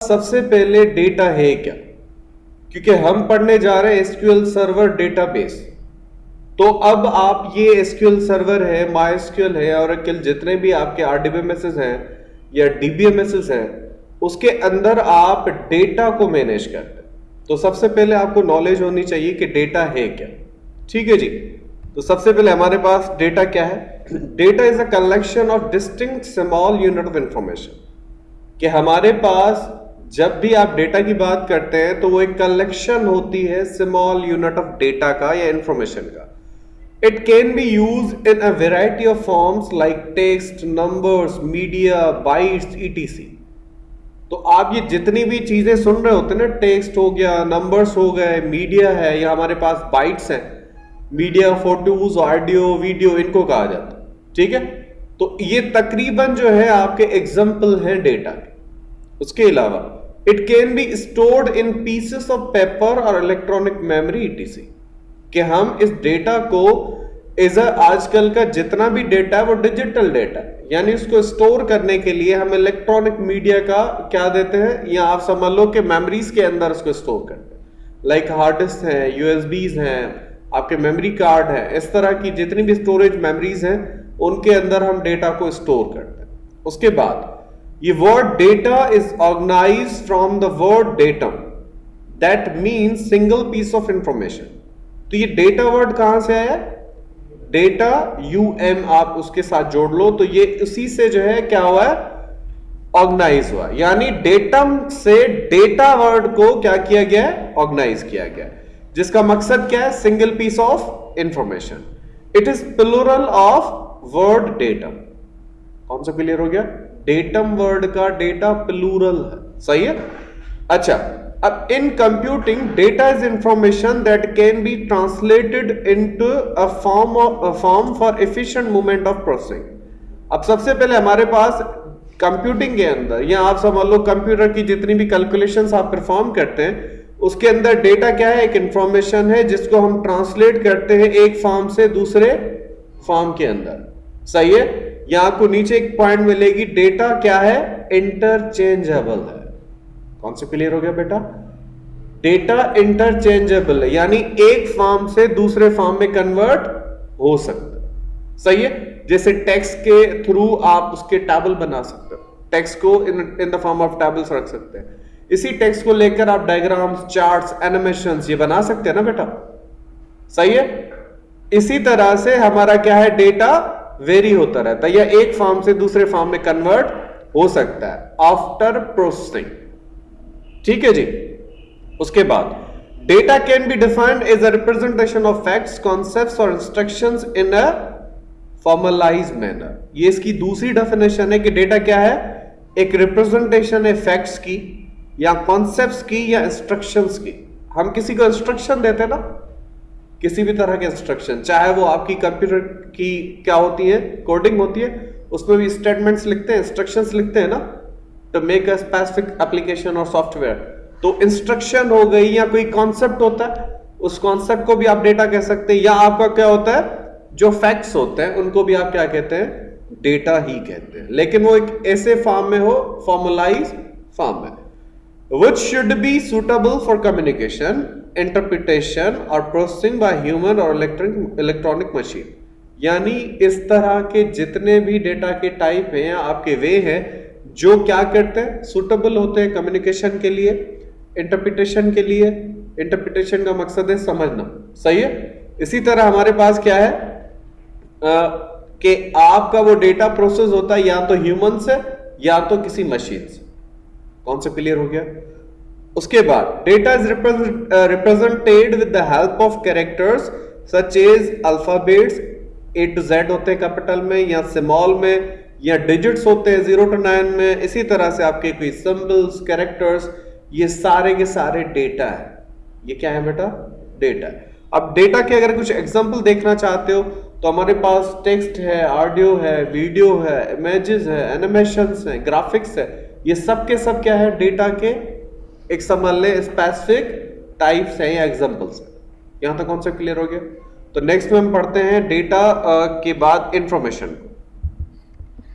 सबसे पहले डेटा है क्या? क्योंकि हम पढ़ने जा रहे हैं एसक्यूएल सर्वर डेटाबेस तो अब आप ये एसक्यूएल सर्वर है माई एसक्यूएल है, और जितने भी आपके आरडीबीएमएसएस हैं, या डीबीएमएसएस हैं, उसके अंदर आप डेटा को मैनेज करते हैं। तो सबसे पहले आपको नॉलेज होनी चाहिए कि डेटा है क्या। ठीक है जी? तो सबसे पहले हमारे पास डेटा क्या है? Data is a collection of distinct small unit of information कि हमारे पास जब भी आप डेटा की बात करते हैं तो वो एक कलेक्शन होती है स्मॉल यूनिट ऑफ़ डेटा का या इंफॉर्मेशन का। It can be use in a variety of forms like text numbers media bytes etc तो आप ये जितनी भी चीज़ें सुन रहे होते हैं ना टेक्स्ट हो गया नंबर्स हो गए मीडिया है, या हमारे पास बाइट्स हैं मीडिया फ़ोटोज़ ऑडियो वीडियो इनको कहा जाता है। ठीक है? तो ये तकरीबन जो है, आपके एग्ज़ाम्पल हैं डेटा के। उसके अलावा it can be stored in pieces of paper और इलेक्ट्रॉनिक मेमोरी ईटीसी कि हम इस डेटा को एज आजकल का जितना भी डेटा है वो डिजिटल डेटा यानी उसको स्टोर करने के लिए हम इलेक्ट्रॉनिक मीडिया का क्या देते हैं? या आप समझ लो कि मेमोरीज के अंदर उसको स्टोर करते हैं। लाइक हार्ड डिस्क है यूएसबीज हैं, आपके मेमोरी कार्ड है, इस तरह की जितनी भी स्टोरेज मेमोरीज हैं, उनके अंदर हम डेटा को स्टोर करते हैं। उसके बाद ये word data is organize from the word datum that mean single piece of information तो ये डेटा वर्ड कहाँ से आया? डेटा यू एम आप उसके साथ जोड़ लो तो ये उसी से जो है क्या हुआ? है ऑर्गेनाइज हुआ। यानी डेटम से डेटा वर्ड को क्या किया गया? है ऑर्गेनाइज किया गया। जिसका मकसद क्या है? Single piece of information it is plural of word datum कौन सा क्लियर हो गया? डेटम वर्ड का डेटा प्लूरल है। सही है? अच्छा अब in computing data is information that can be translated into a form form for efficient movement of processing अब सबसे पहले हमारे पास कंप्यूटिंग के अंदर, या आप समझ लो कंप्यूटर की जितनी भी कैलकुलेशंस आप परफॉर्म करते हैं, उसके अंदर डेटा क्या है? एक इंफॉर्मेशन है जिसको हम ट्रांसलेट करते हैं एक फॉर्म से दूसरे फॉर्म के अंदर। सही है? यहाँ आपको नीचे एक पॉइंट मिलेगी डेटा क्या है? इंटरचेंजेबल है। कौन से क्लियर हो गया बेटा? डेटा इंटरचेंजेबल है, यानी एक फॉर्म से दूसरे फॉर्म में कन्वर्ट हो सकता है। सही है? जैसे टेक्स्ट के थ्रू आप उसके टेबल बना सकते हो। टेक्स्ट को in in the form of tables रख सकते हैं। इसी टेक्स्ट को लेकर आप डायग्राम्स चार्ट्स एनिमेशन ये बना सकते हैं ना बेटा? सही है? इसी तरह से हमारा क्या है? डेटा वेरी होता रहता है या एक फॉर्म से दूसरे फॉर्म में कन्वर्ट हो सकता है। आफ्टर प्रोसेसिंग ठीक है जी? उसके बाद data can be defined as a representation of facts concepts और instructions in a formalize manner ये इसकी दूसरी डेफिनेशन है कि डेटा क्या है? एक रिप्रेजेंटेशन है फैक्ट्स की, या कॉन्सेप्ट्स की, या इंस्ट्रक्शंस की। हम किसी को इंस्ट्रक्शन देते हैं ना? किसी भी तरह के इंस्ट्रक्शन चाहे वो आपकी कंप्यूटर की क्या होती है कोडिंग होती है, उसमें भी स्टेटमेंट्स लिखते हैं इंस्ट्रक्शंस लिखते हैं ना to make a specific application और सॉफ्टवेयर तो इंस्ट्रक्शन हो गई या कोई कॉन्सेप्ट होता है, उस कॉन्सेप्ट को भी आप डेटा कह सकते हैं, या आपका क्या होता है, जो फैक्ट्स होते हैं, उनको भी आप क्या कहते हैं डेटा ही कहते हैं. लेकिन वो एक ऐसे फॉर्म में हो फॉर्मुलाइज फॉर्म में. Which should be suitable for communication? Interpretation और प्रोसेसिंग बाय ह्यूमन और इलेक्ट्रॉनिक इलेक्ट्रॉनिक मशीन यानी इस तरह के जितने भी डेटा के टाइप हैं आपके वे हैं, जो क्या करते हैं? सुटेबल होते हैं कम्युनिकेशन के लिए इंटरप्रिटेशन के लिए। इंटरप्रिटेशन का मकसद है समझना। सही है? इसी तरह हमारे पास क्या है? कि आपका वो डेटा प्रोसेस होता है या तो ह्यूमन से या तो किसी मशीन से कौन से क्लियर हो गया? उसके बाद data is represented with the help of characters such as alphabets A to Z होते हैं कैपिटल में, या सिमॉल में, या डिजिट्स होते हैं ज़ीरो टू नाइन में, इसी तरह से आपके कोई सिंबल्स कैरेक्टर्स ये सारे के सारे डेटा है। ये क्या है बेटा? डेटा अब डेटा के अगर कुछ एग्जांपल देखना चाहते हो तो हमारे पास टेक्स्ट है ऑडियो है वीडियो है इमेजेस है एनिमेशन है ग्राफिक्स है, ये सब के सब क्या है? डेटा के एक समझ ले स्पेसिफिक टाइप्स हैं या एग्जांपल्स यहाँ तक कॉन्सेप्ट क्लियर हो गया। तो नेक्स्ट में हम पढ़ते हैं डेटा के बाद इंफॉर्मेशन